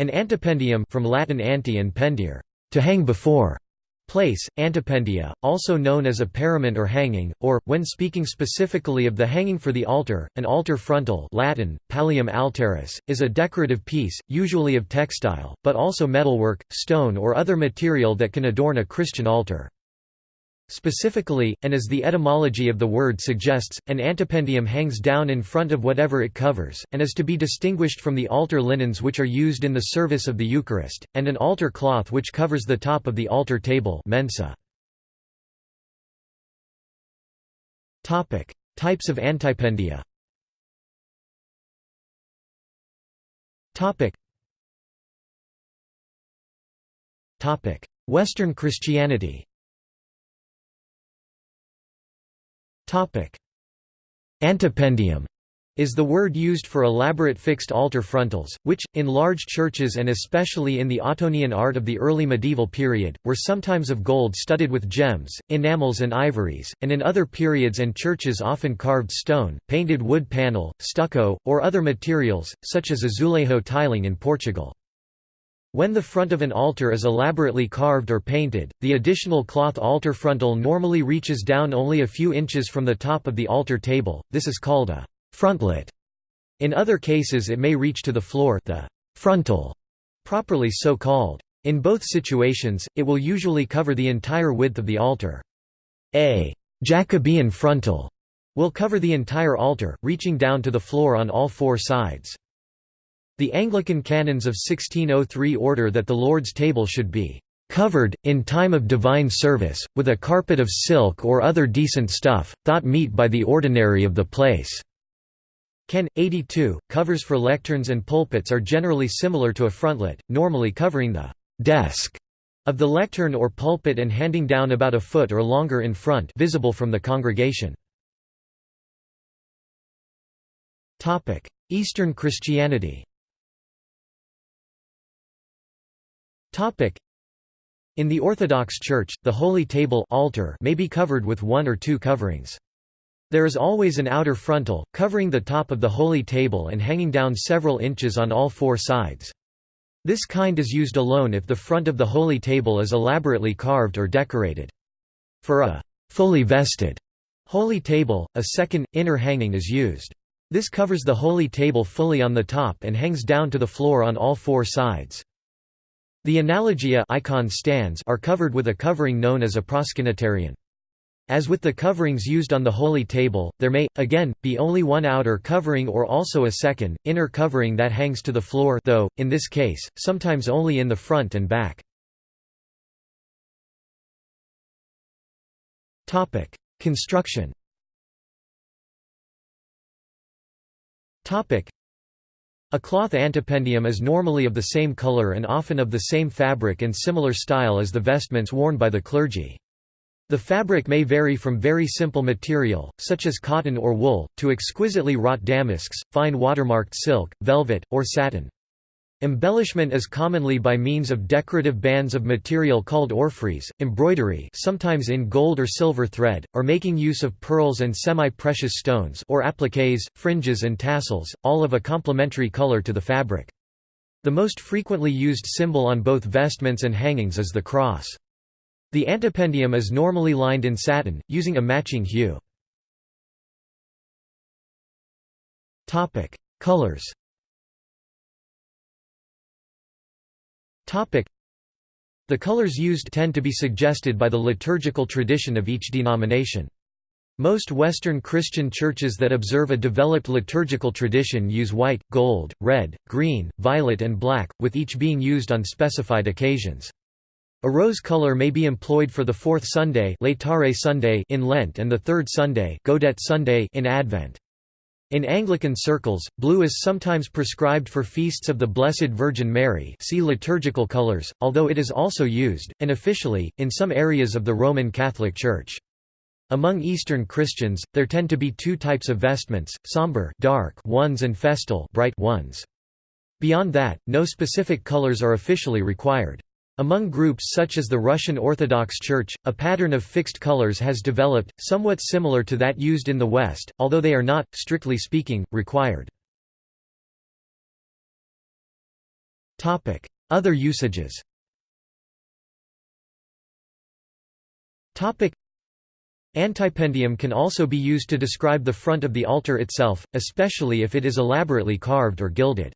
An antependium from Latin ante and pendere, to hang before, place, antependia, also known as a parament or hanging, or, when speaking specifically of the hanging for the altar, an altar frontal Latin, pallium altaris, is a decorative piece, usually of textile, but also metalwork, stone or other material that can adorn a Christian altar. Specifically, and as the etymology of the word suggests, an antependium hangs down in front of whatever it covers, and is to be distinguished from the altar linens which are used in the service of the Eucharist, and an altar cloth which covers the top of the altar table mensa. Types of antependia. Western Christianity Antependium is the word used for elaborate fixed altar frontals, which, in large churches and especially in the Ottonian art of the early medieval period, were sometimes of gold studded with gems, enamels and ivories, and in other periods and churches often carved stone, painted wood panel, stucco, or other materials, such as azulejo tiling in Portugal. When the front of an altar is elaborately carved or painted, the additional cloth altar frontal normally reaches down only a few inches from the top of the altar table, this is called a frontlet. In other cases it may reach to the floor the frontal, properly so called. In both situations, it will usually cover the entire width of the altar. A Jacobean frontal will cover the entire altar, reaching down to the floor on all four sides. The Anglican canons of 1603 order that the Lord's table should be covered, in time of divine service, with a carpet of silk or other decent stuff, thought meet by the ordinary of the place." Can. 82, covers for lecterns and pulpits are generally similar to a frontlet, normally covering the «desk» of the lectern or pulpit and handing down about a foot or longer in front visible from the congregation. Eastern Christianity In the Orthodox Church, the Holy Table altar may be covered with one or two coverings. There is always an outer frontal, covering the top of the Holy Table and hanging down several inches on all four sides. This kind is used alone if the front of the Holy Table is elaborately carved or decorated. For a fully vested Holy Table, a second, inner hanging is used. This covers the Holy Table fully on the top and hangs down to the floor on all four sides. The analogia icon stands are covered with a covering known as a proskynetarion. As with the coverings used on the Holy Table, there may, again, be only one outer covering or also a second, inner covering that hangs to the floor though, in this case, sometimes only in the front and back. Construction a cloth antependium is normally of the same color and often of the same fabric and similar style as the vestments worn by the clergy. The fabric may vary from very simple material, such as cotton or wool, to exquisitely wrought damasks, fine watermarked silk, velvet, or satin. Embellishment is commonly by means of decorative bands of material called orphreys, embroidery sometimes in gold or silver thread, or making use of pearls and semi-precious stones or appliques, fringes and tassels, all of a complementary color to the fabric. The most frequently used symbol on both vestments and hangings is the cross. The antependium is normally lined in satin, using a matching hue. Colors The colors used tend to be suggested by the liturgical tradition of each denomination. Most Western Christian churches that observe a developed liturgical tradition use white, gold, red, green, violet and black, with each being used on specified occasions. A rose color may be employed for the fourth Sunday, Sunday in Lent and the third Sunday, Gaudete Sunday in Advent. In Anglican circles, blue is sometimes prescribed for feasts of the Blessed Virgin Mary see liturgical colors, although it is also used, unofficially, in some areas of the Roman Catholic Church. Among Eastern Christians, there tend to be two types of vestments, somber dark ones and festal bright ones. Beyond that, no specific colors are officially required. Among groups such as the Russian Orthodox Church, a pattern of fixed colors has developed, somewhat similar to that used in the West, although they are not, strictly speaking, required. Other usages Antependium can also be used to describe the front of the altar itself, especially if it is elaborately carved or gilded.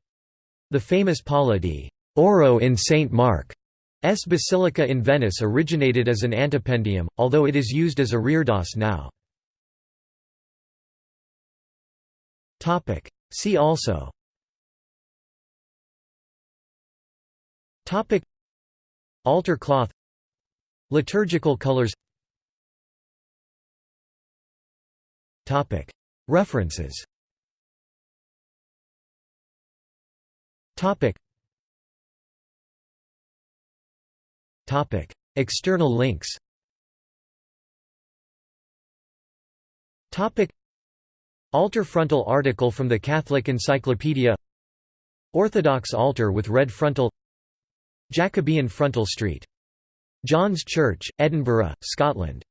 The famous di Oro in St. Mark's Basilica in Venice originated as an antependium, although it is used as a reredos now. See also. Altar cloth. Liturgical colors. References External links Altar frontal article from the Catholic Encyclopedia Orthodox altar with red frontal Jacobean frontal street. John's Church, Edinburgh, Scotland